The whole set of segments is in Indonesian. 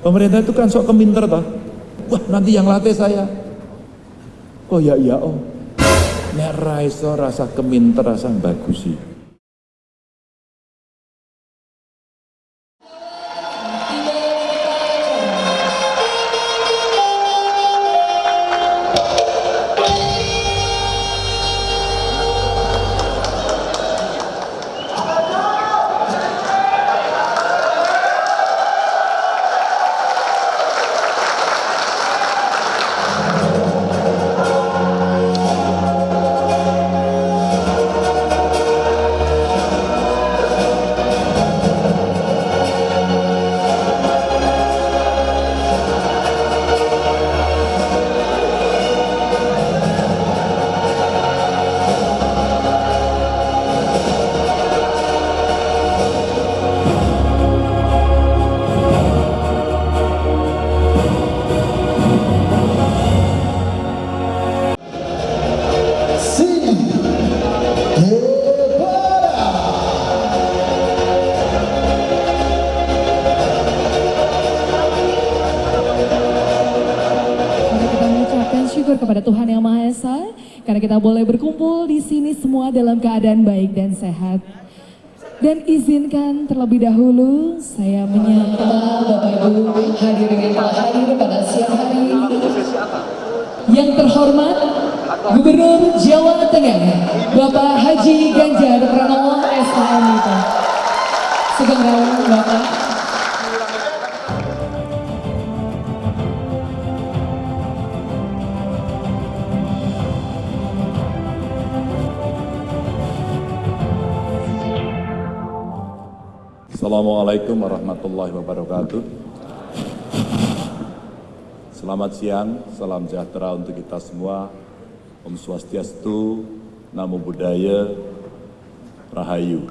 Pemerintah itu kan sok keminter toh. Wah nanti yang latih saya. Oh ya iya oh. Nek rasa keminter rasa bagusi. Mari kita boleh berkumpul di sini semua dalam keadaan baik dan sehat. Dan izinkan terlebih dahulu saya menyapa Bapak Ibu hadirin yang telah hadir pada siang hari ini. Yang terhormat Gubernur Jawa Tengah Bapak Haji Ganjar Pranowo Assalamualaikum warahmatullahi wabarakatuh. Selamat siang, salam sejahtera untuk kita semua. Om Swastiastu, Namo Buddhaya, Rahayu.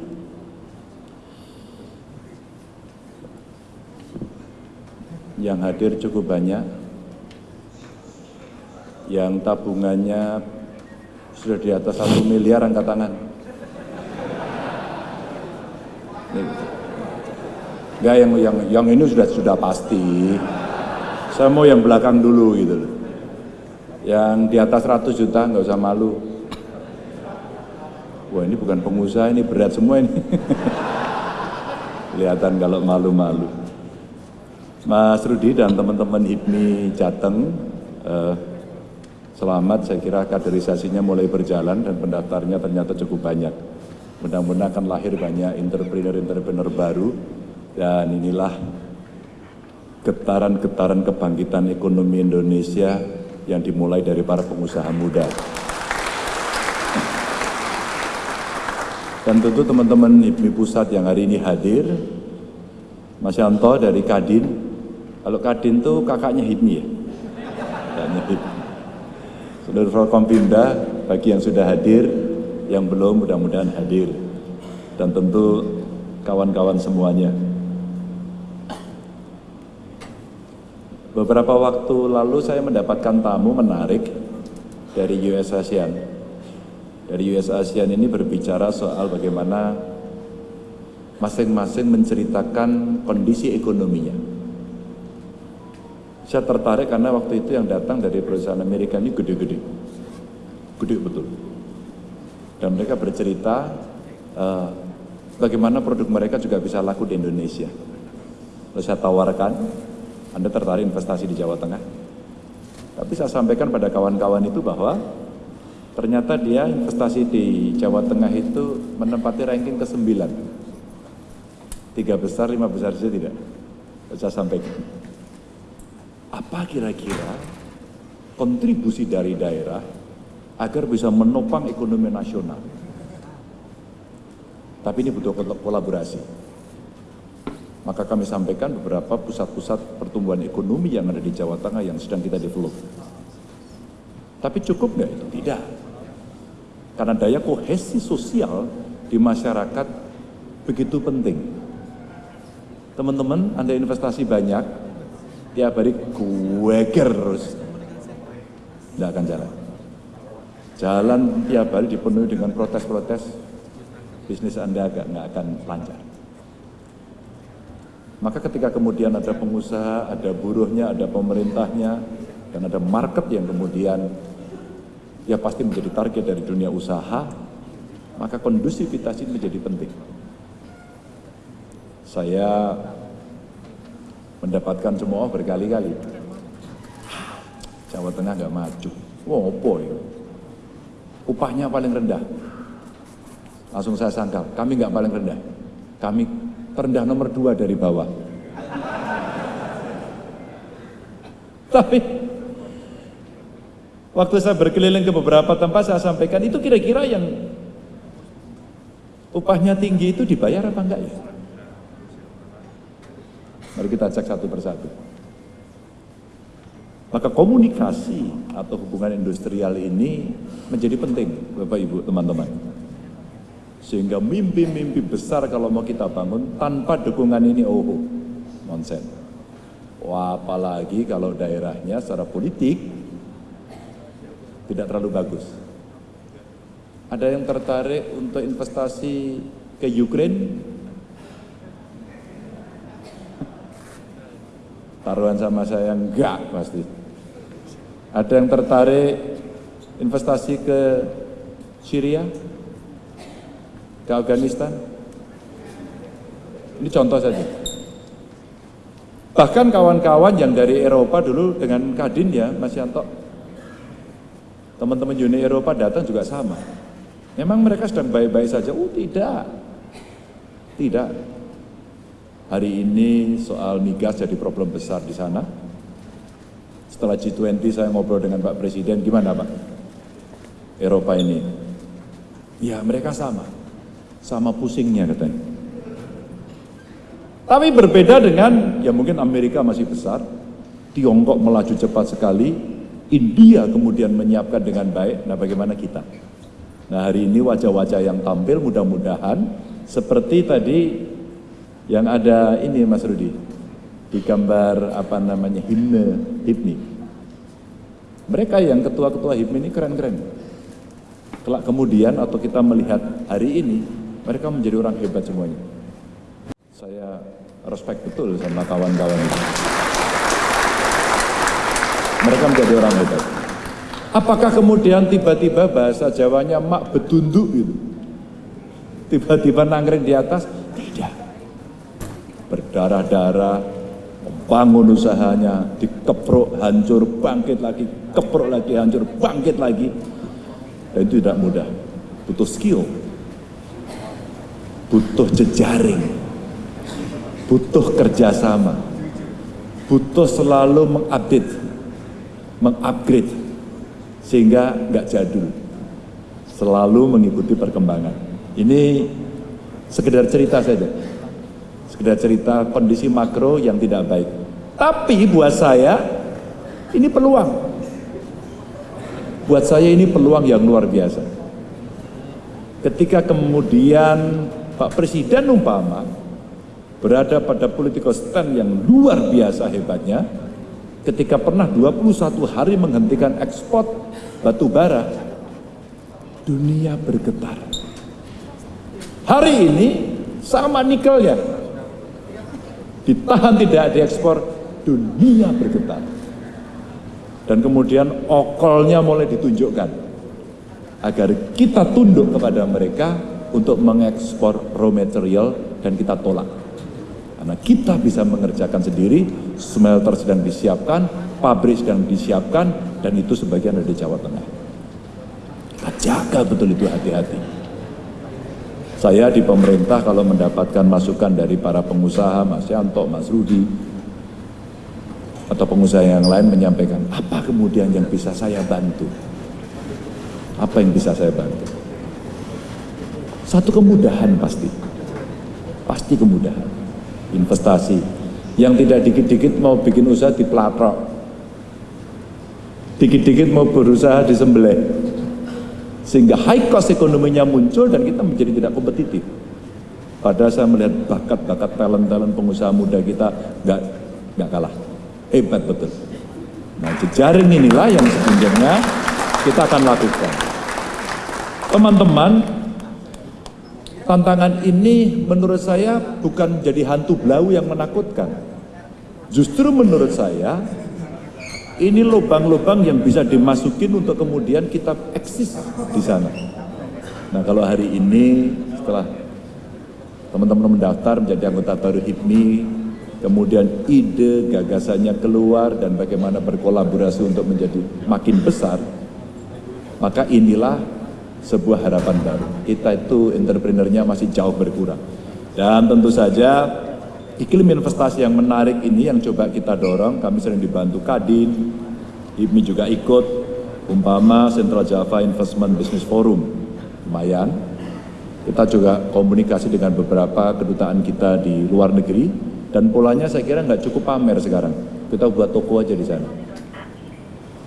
Yang hadir cukup banyak, yang tabungannya sudah di atas satu miliar angkat tangan. Nih. Enggak yang yang yang ini sudah sudah pasti. Saya mau yang belakang dulu gitu loh. Yang di atas 100 juta nggak usah malu. Wah ini bukan pengusaha ini berat semua ini. Kelihatan kalau malu-malu. Mas Rudi dan teman-teman HIPMI Jateng, eh, selamat saya kira kaderisasinya mulai berjalan dan pendaftarnya ternyata cukup banyak. Mudah-mudahan akan lahir banyak entrepreneur-entrepreneur baru dan inilah getaran-getaran kebangkitan ekonomi Indonesia yang dimulai dari para pengusaha muda. Dan tentu teman-teman HIPMI Pusat yang hari ini hadir, Mas Yanto dari Kadin, kalau Kadin itu kakaknya HIPMI ya? Kakaknya HIPMI. Seluruh Forkompimda, bagi yang sudah hadir, yang belum mudah-mudahan hadir. Dan tentu kawan-kawan semuanya. Beberapa waktu lalu saya mendapatkan tamu menarik dari US ASEAN. Dari US ASEAN ini berbicara soal bagaimana masing-masing menceritakan kondisi ekonominya. Saya tertarik karena waktu itu yang datang dari perusahaan Amerika ini gede-gede. Gede betul. Dan mereka bercerita uh, bagaimana produk mereka juga bisa laku di Indonesia. Lalu saya tawarkan, anda tertarik investasi di Jawa Tengah? Tapi saya sampaikan pada kawan-kawan itu bahwa ternyata dia investasi di Jawa Tengah itu menempati ranking ke-9. Tiga besar, lima besar saja tidak. Saya sampaikan. Apa kira-kira kontribusi dari daerah agar bisa menopang ekonomi nasional? Tapi ini butuh kolaborasi. Maka kami sampaikan beberapa pusat-pusat pertumbuhan ekonomi yang ada di Jawa Tengah yang sedang kita develop. Tapi cukup nggak itu? Tidak. Karena daya kohesi sosial di masyarakat begitu penting. Teman-teman, Anda investasi banyak, tiap hari gueger terus. Tidak akan jalan. Jalan tiap hari dipenuhi dengan protes-protes, bisnis Anda agak nggak akan lancar. Maka ketika kemudian ada pengusaha, ada buruhnya, ada pemerintahnya, dan ada market yang kemudian ya pasti menjadi target dari dunia usaha, maka kondusivitas ini menjadi penting. Saya mendapatkan semua berkali-kali. Jawa Tengah nggak maju. Apa ya? Upahnya paling rendah. Langsung saya sangkal, kami nggak paling rendah. Kami terendah nomor dua dari bawah. Tapi waktu saya berkeliling ke beberapa tempat saya sampaikan itu kira-kira yang upahnya tinggi itu dibayar apa enggak ya? Mari kita cek satu persatu. Maka komunikasi atau hubungan industrial ini menjadi penting Bapak Ibu teman-teman. Sehingga mimpi-mimpi besar kalau mau kita bangun tanpa dukungan ini, oh, nonsen. Wah, apalagi kalau daerahnya secara politik tidak terlalu bagus. Ada yang tertarik untuk investasi ke Ukraine? Taruhan sama saya enggak pasti. Ada yang tertarik investasi ke Syria? Ke Afghanistan? Ini contoh saja. Bahkan kawan-kawan yang dari Eropa dulu dengan Kadin ya, Mas Yanto, teman-teman Uni Eropa datang juga sama. Memang mereka sedang baik-baik saja? Oh tidak, tidak. Hari ini soal migas jadi problem besar di sana. Setelah G20 saya ngobrol dengan Pak Presiden, gimana Pak? Eropa ini. Ya mereka sama sama pusingnya katanya. Tapi berbeda dengan, ya mungkin Amerika masih besar, Tiongkok melaju cepat sekali, India kemudian menyiapkan dengan baik, nah bagaimana kita? Nah hari ini wajah-wajah yang tampil mudah-mudahan seperti tadi yang ada ini Mas Rudi, di gambar apa namanya himne HIPMI. Mereka yang ketua-ketua HIPMI ini keren-keren. Kelak kemudian atau kita melihat hari ini, mereka menjadi orang hebat semuanya. Saya respect betul sama kawan-kawan itu. Mereka menjadi orang hebat. Apakah kemudian tiba-tiba bahasa Jawanya mak betunduk gitu? Tiba-tiba nangkring di atas? Tidak. Berdarah-darah, membangun usahanya, dikeprok, hancur, bangkit lagi, keprok lagi, hancur, bangkit lagi. Dan itu tidak mudah, butuh skill, butuh jejaring, butuh kerjasama, butuh selalu mengupdate, mengupgrade, sehingga nggak jadul, selalu mengikuti perkembangan. Ini sekedar cerita saja, sekedar cerita kondisi makro yang tidak baik. Tapi buat saya, ini peluang. Buat saya ini peluang yang luar biasa. Ketika kemudian Pak Presiden umpama berada pada political stand yang luar biasa hebatnya ketika pernah 21 hari menghentikan ekspor batu bara dunia bergetar. Hari ini sama nikelnya. Ditahan tidak diekspor dunia bergetar. Dan kemudian okolnya mulai ditunjukkan agar kita tunduk kepada mereka untuk mengekspor raw material dan kita tolak. Karena kita bisa mengerjakan sendiri, smelter sedang disiapkan, pabrik sedang disiapkan, dan itu sebagian ada di Jawa Tengah. Kita jaga betul itu hati-hati. Saya di pemerintah kalau mendapatkan masukan dari para pengusaha, Mas Yanto, Mas Rudi, atau pengusaha yang lain menyampaikan, apa kemudian yang bisa saya bantu? Apa yang bisa saya bantu? Satu kemudahan pasti. Pasti kemudahan. Investasi. Yang tidak dikit-dikit mau bikin usaha di pelatrok. Dikit-dikit mau berusaha di sembelih. Sehingga high cost ekonominya muncul dan kita menjadi tidak kompetitif. Padahal saya melihat bakat-bakat talent-talent pengusaha muda kita nggak nggak kalah. Hebat betul. Nah jejaring inilah yang sebenarnya kita akan lakukan. Teman-teman, tantangan ini menurut saya bukan jadi hantu blau yang menakutkan. Justru menurut saya ini lubang-lubang yang bisa dimasukin untuk kemudian kita eksis di sana. Nah kalau hari ini setelah teman-teman mendaftar menjadi anggota baru HIPMI, kemudian ide gagasannya keluar dan bagaimana berkolaborasi untuk menjadi makin besar, maka inilah sebuah harapan baru. Kita itu entrepreneurnya masih jauh berkurang. Dan tentu saja iklim investasi yang menarik ini yang coba kita dorong, kami sering dibantu Kadin, IPMI juga ikut, umpama Central Java Investment Business Forum, lumayan. Kita juga komunikasi dengan beberapa kedutaan kita di luar negeri, dan polanya saya kira nggak cukup pamer sekarang. Kita buat toko aja di sana.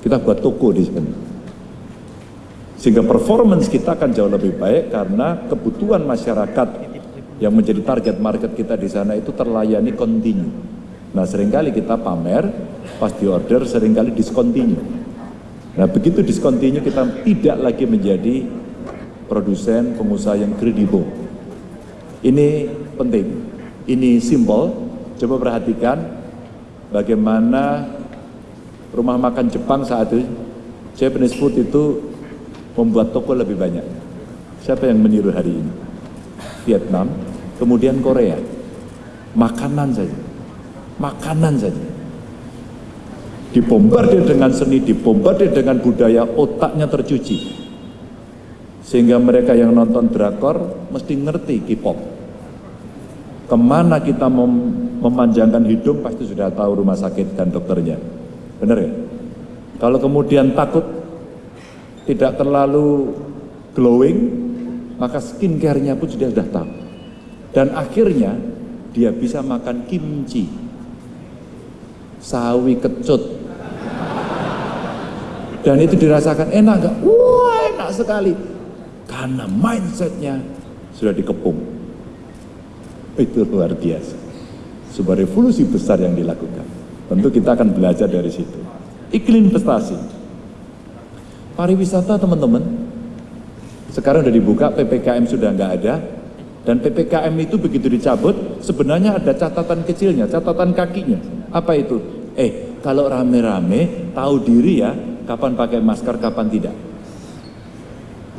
Kita buat toko di sana. Sehingga performance kita akan jauh lebih baik karena kebutuhan masyarakat yang menjadi target market kita di sana itu terlayani kontinu. Nah sering kali kita pamer, pas di order sering kali diskontinu. Nah begitu diskontinu kita tidak lagi menjadi produsen pengusaha yang kredibel. Ini penting, ini simbol. Coba perhatikan bagaimana rumah makan Jepang saat itu, Japanese food itu membuat toko lebih banyak. Siapa yang meniru hari ini? Vietnam, kemudian Korea. Makanan saja. Makanan saja. Dibombardir dengan seni, dibombardir dengan budaya, otaknya tercuci. Sehingga mereka yang nonton drakor mesti ngerti K-pop. Ke mana kita mem memanjangkan hidung pasti sudah tahu rumah sakit dan dokternya. Benar ya? Kalau kemudian takut tidak terlalu glowing, maka skincare-nya pun sudah tahu. Dan akhirnya dia bisa makan kimchi, sawi kecut. Dan itu dirasakan enak gak? Wah enak sekali. Karena mindsetnya sudah dikepung. Itu luar biasa. Sebuah revolusi besar yang dilakukan. Tentu kita akan belajar dari situ. Iklim investasi. Pariwisata teman-teman, sekarang sudah dibuka, PPKM sudah nggak ada, dan PPKM itu begitu dicabut, sebenarnya ada catatan kecilnya, catatan kakinya. Apa itu? Eh, kalau rame-rame, tahu diri ya, kapan pakai masker, kapan tidak.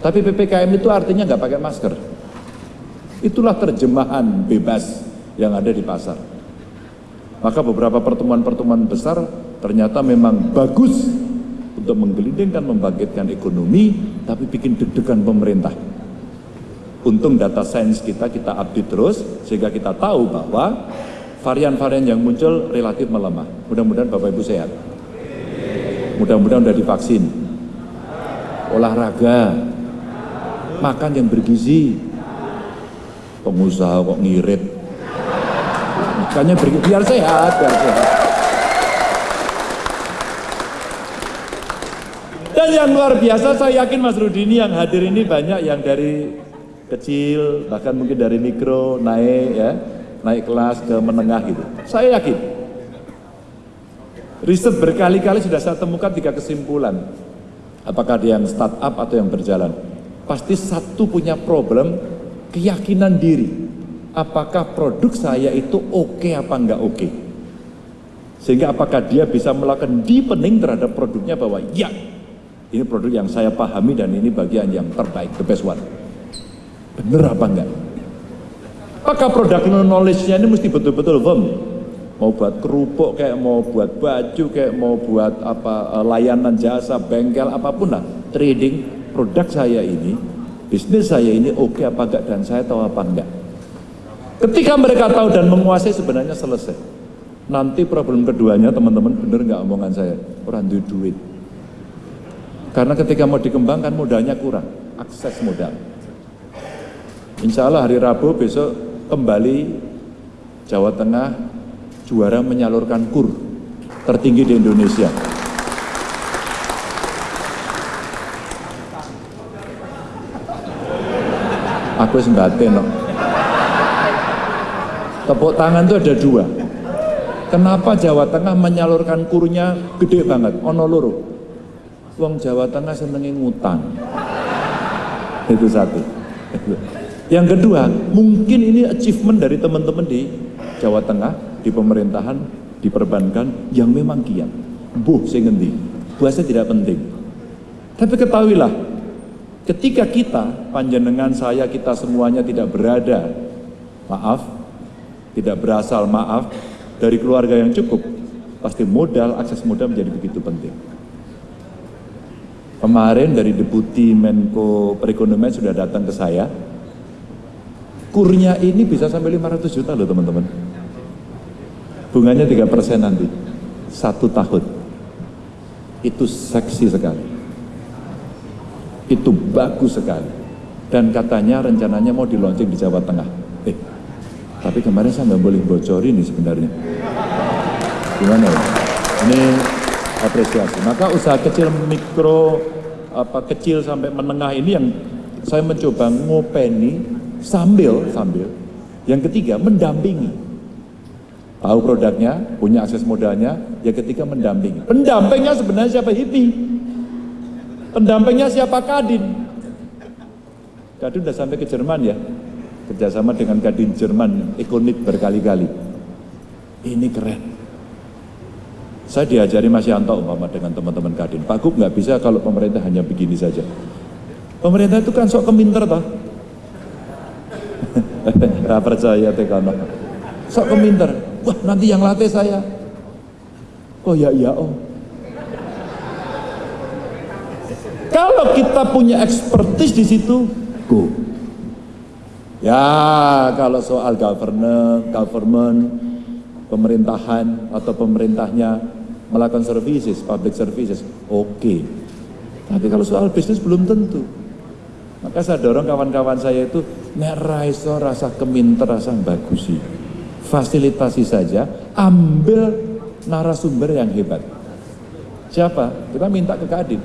Tapi PPKM itu artinya nggak pakai masker. Itulah terjemahan bebas yang ada di pasar. Maka beberapa pertemuan-pertemuan besar ternyata memang bagus untuk menggelindingkan, membangkitkan ekonomi, tapi bikin deg-degan pemerintah. Untung data sains kita kita update terus sehingga kita tahu bahwa varian-varian yang muncul relatif melemah. Mudah-mudahan Bapak Ibu sehat. Mudah-mudahan sudah divaksin. Olahraga. Makan yang bergizi. Pengusaha kok ngirit. Makanya bergizi, biar sehat, biar sehat. Dan yang luar biasa saya yakin Mas Rudi ini yang hadir ini banyak yang dari kecil, bahkan mungkin dari mikro naik ya, naik kelas ke menengah gitu. Saya yakin. Riset berkali-kali sudah saya temukan tiga kesimpulan. Apakah dia yang startup atau yang berjalan. Pasti satu punya problem keyakinan diri. Apakah produk saya itu oke okay apa enggak oke. Okay. Sehingga apakah dia bisa melakukan deepening terhadap produknya bahwa ya ini produk yang saya pahami dan ini bagian yang terbaik, the best one. Bener apa enggak? Maka produk knowledge-nya ini mesti betul-betul firm. Mau buat kerupuk kayak mau buat baju kayak mau buat apa eh, layanan jasa, bengkel apa pun lah, trading produk saya ini, bisnis saya ini oke okay apa enggak dan saya tahu apa enggak. Ketika mereka tahu dan menguasai sebenarnya selesai. Nanti problem keduanya teman-teman bener nggak omongan saya orang duit duit. Karena ketika mau dikembangkan modalnya kurang, akses modal. Insya Allah hari Rabu besok kembali Jawa Tengah juara menyalurkan kur tertinggi di Indonesia. Aku sembatin no. Tepuk tangan itu ada dua. Kenapa Jawa Tengah menyalurkan kurnya gede banget? Ono loro. Wong Jawa Tengah senengi ngutang. Itu satu. Yang kedua, mungkin ini achievement dari teman-teman di Jawa Tengah, di pemerintahan, di perbankan yang memang kiat. Buh, saya ngendi. Bahasa tidak penting. Tapi ketahuilah, ketika kita, panjenengan saya, kita semuanya tidak berada, maaf, tidak berasal maaf, dari keluarga yang cukup, pasti modal, akses modal menjadi begitu penting. Kemarin dari Deputi Menko Perekonomian sudah datang ke saya, kurnya ini bisa sampai 500 juta loh teman-teman. Bunganya 3 persen nanti, satu tahun. Itu seksi sekali. Itu bagus sekali. Dan katanya rencananya mau di launching di Jawa Tengah. Eh, tapi kemarin saya nggak boleh bocorin nih sebenarnya. Gimana ya? Ini apresiasi. Maka usaha kecil mikro apa kecil sampai menengah ini yang saya mencoba ngopeni sambil sambil. Yang ketiga mendampingi. Tahu produknya punya akses modalnya. Yang ketiga mendampingi. Pendampingnya sebenarnya siapa HIPI? Pendampingnya siapa Kadin? Kadin udah sampai ke Jerman ya? Kerjasama dengan Kadin Jerman Ekonit berkali-kali. Ini keren saya diajari Mas Yanto umpama dengan teman-teman Kadin. Pak Gub nggak bisa kalau pemerintah hanya begini saja. Pemerintah itu kan sok keminter toh. Gak percaya tekono. Sok keminter. Wah nanti yang latih saya. Oh ya iya oh. Kalau kita punya expertise di situ, go. Ya kalau soal government, government, pemerintahan atau pemerintahnya melakukan services, public services, oke. Okay. Tapi kalau soal bisnis belum tentu. Maka saya dorong kawan-kawan saya itu, nek rasa keminter, rasa bagusi. Fasilitasi saja, ambil narasumber yang hebat. Siapa? Kita minta ke Kadin.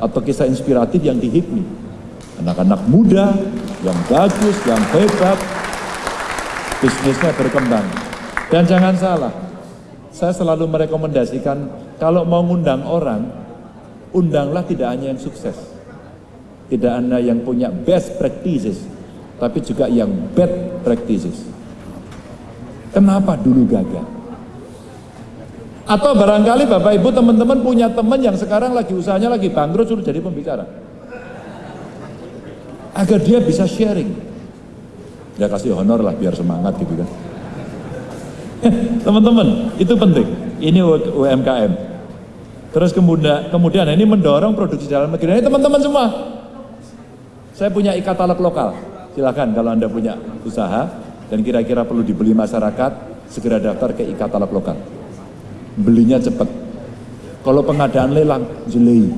Atau kisah inspiratif yang dihipmi. Anak-anak muda, yang bagus, yang hebat, bisnisnya berkembang. Dan jangan salah, saya selalu merekomendasikan kalau mau ngundang orang, undanglah tidak hanya yang sukses. Tidak hanya yang punya best practices, tapi juga yang bad practices. Kenapa dulu gagal? Atau barangkali Bapak Ibu teman-teman punya teman yang sekarang lagi usahanya lagi bangkrut suruh jadi pembicara. Agar dia bisa sharing. Ya kasih honor lah biar semangat gitu kan. Teman-teman, itu penting. Ini UMKM. Terus kemudian, kemudian ini mendorong produksi dalam negeri. Ini teman-teman semua. Saya punya e-katalog lokal. Silakan kalau Anda punya usaha dan kira-kira perlu dibeli masyarakat, segera daftar ke e-katalog lokal. Belinya cepat. Kalau pengadaan lelang, jelei.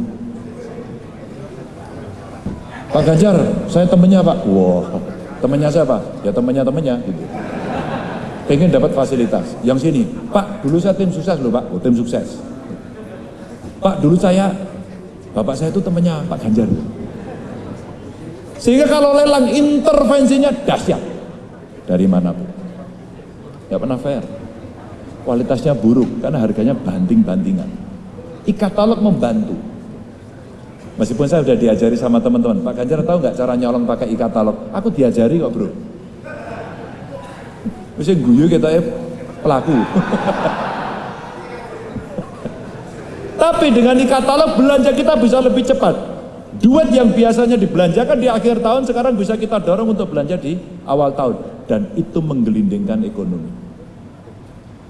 Pak Ganjar, saya temennya Pak. Wah, wow, temennya siapa? Ya temennya temennya. Gitu pengen dapat fasilitas. Yang sini, Pak, dulu saya tim sukses loh Pak, oh, tim sukses. Pak, dulu saya, bapak saya itu temannya Pak Ganjar. Sehingga kalau lelang intervensinya dahsyat dari mana pun. Ya pernah fair. Kualitasnya buruk karena harganya banting-bantingan. E-katalog membantu. Meskipun saya sudah diajari sama teman-teman, Pak Ganjar tahu nggak cara nyolong pakai e-katalog? Aku diajari kok bro. Mesti guyu ya pelaku. Tapi dengan e-katalog belanja kita bisa lebih cepat. Duit yang biasanya dibelanjakan di akhir tahun sekarang bisa kita dorong untuk belanja di awal tahun. Dan itu menggelindingkan ekonomi.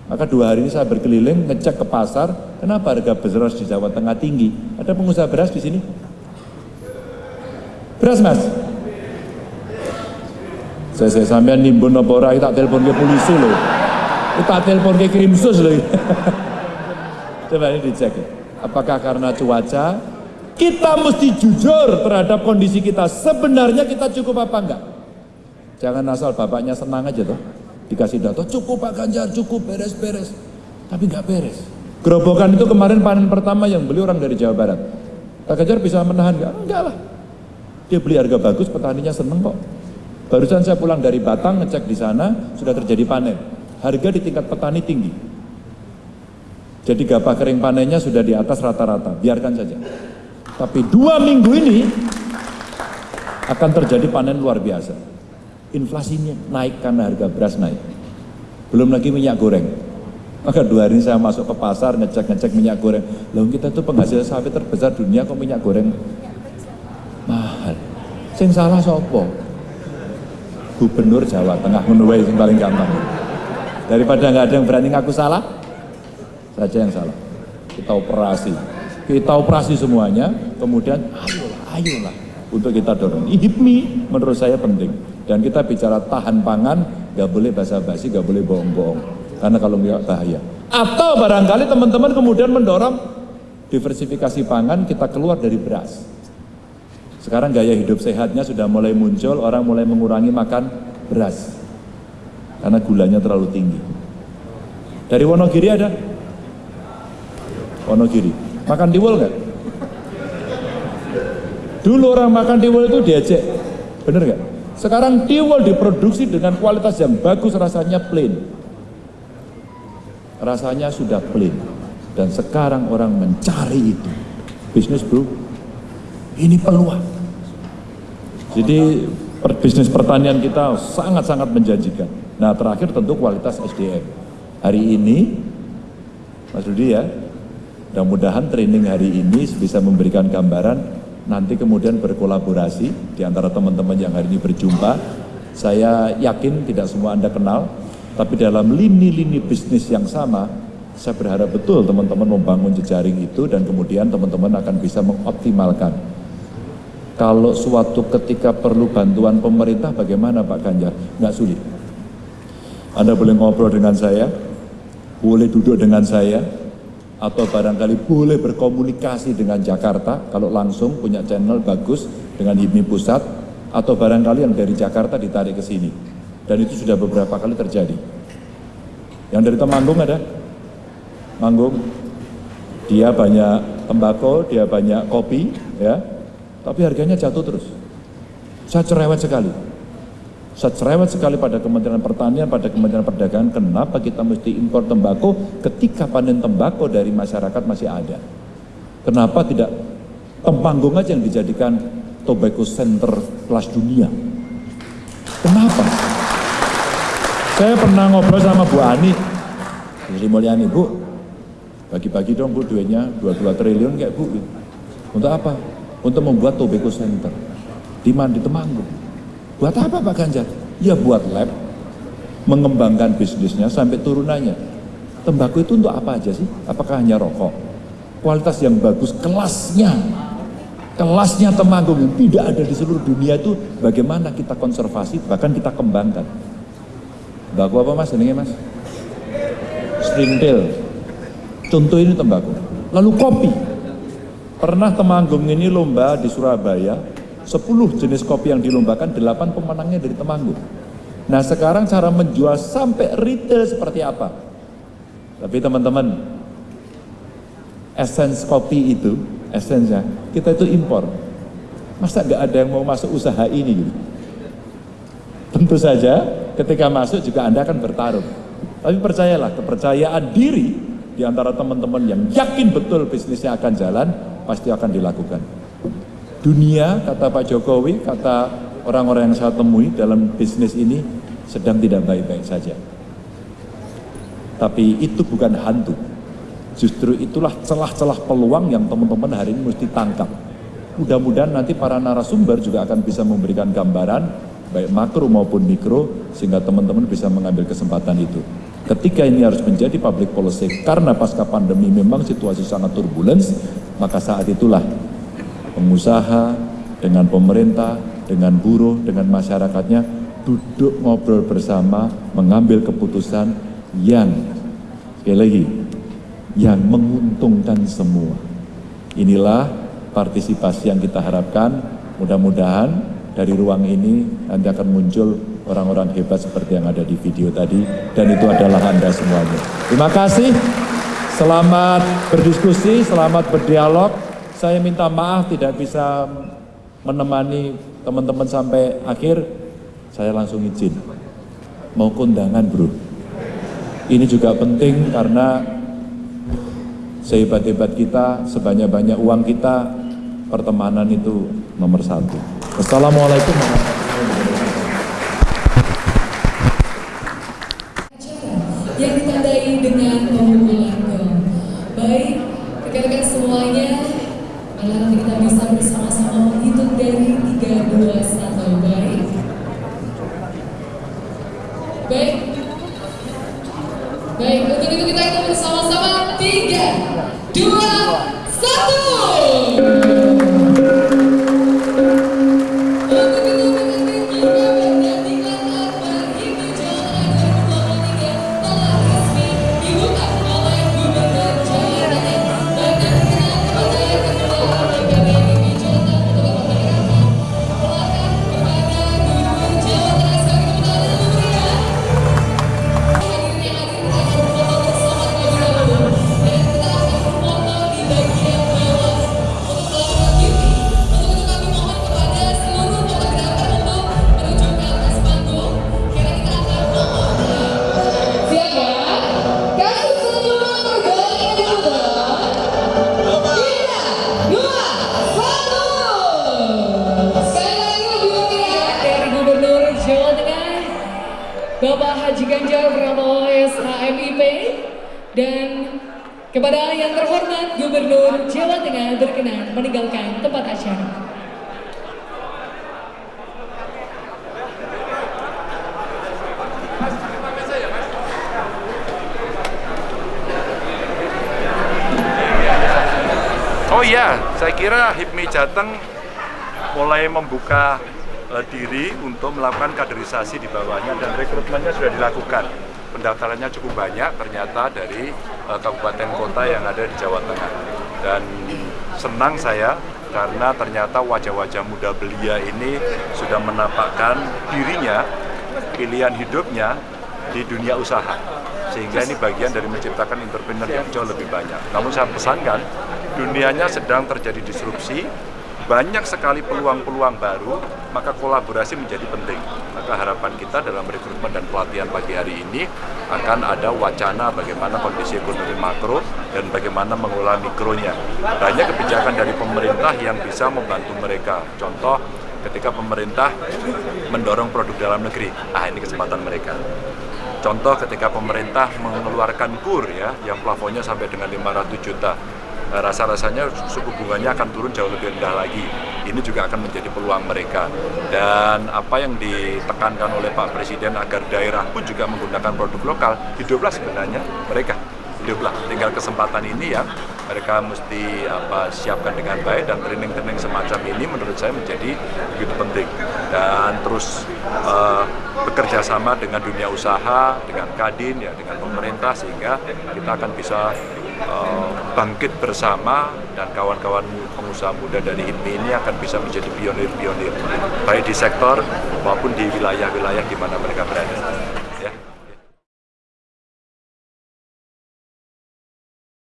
Maka dua hari ini saya berkeliling ngecek ke pasar, kenapa harga beras di Jawa Tengah tinggi? Ada pengusaha beras di sini? Beras mas? Saya saya sampean nimbun apa ora tak telepon ke polisi loh. Tak telepon ke krimsus loh. Coba ini dicek. Apakah karena cuaca? Kita mesti jujur terhadap kondisi kita. Sebenarnya kita cukup apa enggak? Jangan asal bapaknya senang aja tuh. Dikasih data, cukup Pak Ganjar, cukup beres-beres. Tapi enggak beres. Gerobokan itu kemarin panen pertama yang beli orang dari Jawa Barat. Pak Ganjar bisa menahan enggak? Enggak lah. Dia beli harga bagus, petaninya seneng kok. Barusan saya pulang dari Batang ngecek di sana sudah terjadi panen. Harga di tingkat petani tinggi. Jadi gabah kering panennya sudah di atas rata-rata, biarkan saja. Tapi dua minggu ini akan terjadi panen luar biasa. Inflasinya naik karena harga beras naik. Belum lagi minyak goreng. Maka dua hari ini saya masuk ke pasar ngecek-ngecek minyak goreng. Lalu kita tuh penghasil sawit terbesar dunia kok minyak goreng mahal. Sing salah sopo? Gubernur Jawa Tengah menuai yang paling gampang. Daripada nggak ada yang berani ngaku salah, saja yang salah. Kita operasi, kita operasi semuanya, kemudian ayolah, ayolah untuk kita dorong. IHIPMI menurut saya penting. Dan kita bicara tahan pangan, nggak boleh basa-basi, nggak boleh bohong-bohong. Karena kalau nggak bahaya. Atau barangkali teman-teman kemudian mendorong diversifikasi pangan, kita keluar dari beras. Sekarang gaya hidup sehatnya sudah mulai muncul, orang mulai mengurangi makan beras karena gulanya terlalu tinggi. Dari Wonogiri ada? Wonogiri. Makan tiwul nggak? Dulu orang makan tiwul itu diajak, bener nggak? Sekarang tiwul diproduksi dengan kualitas yang bagus, rasanya plain. Rasanya sudah plain. Dan sekarang orang mencari itu. Bisnis bro, ini peluang. Jadi bisnis pertanian kita sangat-sangat menjanjikan. Nah terakhir tentu kualitas SDM. Hari ini, Mas Rudi ya, mudah-mudahan training hari ini bisa memberikan gambaran, nanti kemudian berkolaborasi di antara teman-teman yang hari ini berjumpa. Saya yakin tidak semua Anda kenal, tapi dalam lini-lini bisnis yang sama, saya berharap betul teman-teman membangun jejaring itu dan kemudian teman-teman akan bisa mengoptimalkan. Kalau suatu ketika perlu bantuan pemerintah bagaimana Pak Ganjar? Nggak sulit anda boleh ngobrol dengan saya, boleh duduk dengan saya, atau barangkali boleh berkomunikasi dengan Jakarta, kalau langsung punya channel bagus dengan HIPMI Pusat, atau barangkali yang dari Jakarta ditarik ke sini. Dan itu sudah beberapa kali terjadi. Yang dari Temanggung ada? Manggung, dia banyak tembakau, dia banyak kopi, ya, tapi harganya jatuh terus. Saya cerewet sekali. Saya cerewet sekali pada Kementerian Pertanian, pada Kementerian Perdagangan, kenapa kita mesti impor tembakau ketika panen tembakau dari masyarakat masih ada? Kenapa tidak Temanggung aja yang dijadikan tobacco center kelas dunia? Kenapa? Saya pernah ngobrol sama Bu Ani, Sri Mulyani, Bu, bagi-bagi dong Bu duitnya 22 triliun kayak Bu. Untuk apa? Untuk membuat tobacco center. Di mana? Di Temanggung. Buat apa Pak Ganjar? Ya buat lab, mengembangkan bisnisnya sampai turunannya. Tembakau itu untuk apa aja sih? Apakah hanya rokok? Kualitas yang bagus, kelasnya, kelasnya Temanggung yang tidak ada di seluruh dunia itu bagaimana kita konservasi, bahkan kita kembangkan. Tembakau apa mas? Ini mas? Stringtail. Contoh ini tembakau. Lalu kopi. Pernah Temanggung ini lomba di Surabaya, 10 jenis kopi yang dilombakan, 8 pemenangnya dari Temanggung. Nah sekarang cara menjual sampai retail seperti apa? Tapi teman-teman, essence kopi itu, essence kita itu impor. Masa nggak ada yang mau masuk usaha ini gitu? Tentu saja ketika masuk juga Anda akan bertarung. Tapi percayalah, kepercayaan diri di antara teman-teman yang yakin betul bisnisnya akan jalan, pasti akan dilakukan dunia, kata Pak Jokowi, kata orang-orang yang saya temui dalam bisnis ini sedang tidak baik-baik saja. Tapi itu bukan hantu. Justru itulah celah-celah peluang yang teman-teman hari ini mesti tangkap. Mudah-mudahan nanti para narasumber juga akan bisa memberikan gambaran baik makro maupun mikro sehingga teman-teman bisa mengambil kesempatan itu. Ketika ini harus menjadi public policy karena pasca pandemi memang situasi sangat turbulence, maka saat itulah pengusaha, dengan pemerintah, dengan buruh, dengan masyarakatnya, duduk ngobrol bersama, mengambil keputusan yang, sekali lagi, yang menguntungkan semua. Inilah partisipasi yang kita harapkan, mudah-mudahan dari ruang ini nanti akan muncul orang-orang hebat seperti yang ada di video tadi, dan itu adalah Anda semuanya. Terima kasih, selamat berdiskusi, selamat berdialog, saya minta maaf tidak bisa menemani teman-teman sampai akhir, saya langsung izin. Mau kondangan bro. Ini juga penting karena sehebat-hebat kita, sebanyak-banyak uang kita, pertemanan itu nomor satu. Wassalamualaikum warahmatullahi wabarakatuh. Oh iya, saya kira HIPMI Jateng mulai membuka eh, diri untuk melakukan kaderisasi di bawahnya dan rekrutmennya sudah dilakukan. Pendaftarannya cukup banyak ternyata dari eh, kabupaten kota yang ada di Jawa Tengah. Dan senang saya karena ternyata wajah-wajah muda belia ini sudah menampakkan dirinya, pilihan hidupnya di dunia usaha sehingga ini bagian dari menciptakan entrepreneur yang jauh lebih banyak. Namun saya pesankan, dunianya sedang terjadi disrupsi, banyak sekali peluang-peluang baru, maka kolaborasi menjadi penting. Maka harapan kita dalam rekrutmen dan pelatihan pagi hari ini akan ada wacana bagaimana kondisi ekonomi makro dan bagaimana mengelola mikronya. Banyak kebijakan dari pemerintah yang bisa membantu mereka. Contoh, ketika pemerintah mendorong produk dalam negeri, ah ini kesempatan mereka. Contoh ketika pemerintah mengeluarkan kur ya, yang plafonnya sampai dengan 500 juta, rasa-rasanya suku bunganya akan turun jauh lebih rendah lagi. Ini juga akan menjadi peluang mereka. Dan apa yang ditekankan oleh Pak Presiden agar daerah pun juga menggunakan produk lokal, hiduplah sebenarnya mereka. Hiduplah. Tinggal kesempatan ini ya mereka mesti apa siapkan dengan baik dan training-training semacam ini menurut saya menjadi begitu penting dan terus uh, bekerja sama dengan dunia usaha, dengan Kadin ya, dengan pemerintah sehingga kita akan bisa bangkit bersama dan kawan-kawan pengusaha muda dari HIPMI ini akan bisa menjadi pionir-pionir baik di sektor maupun di wilayah-wilayah di mana mereka berada.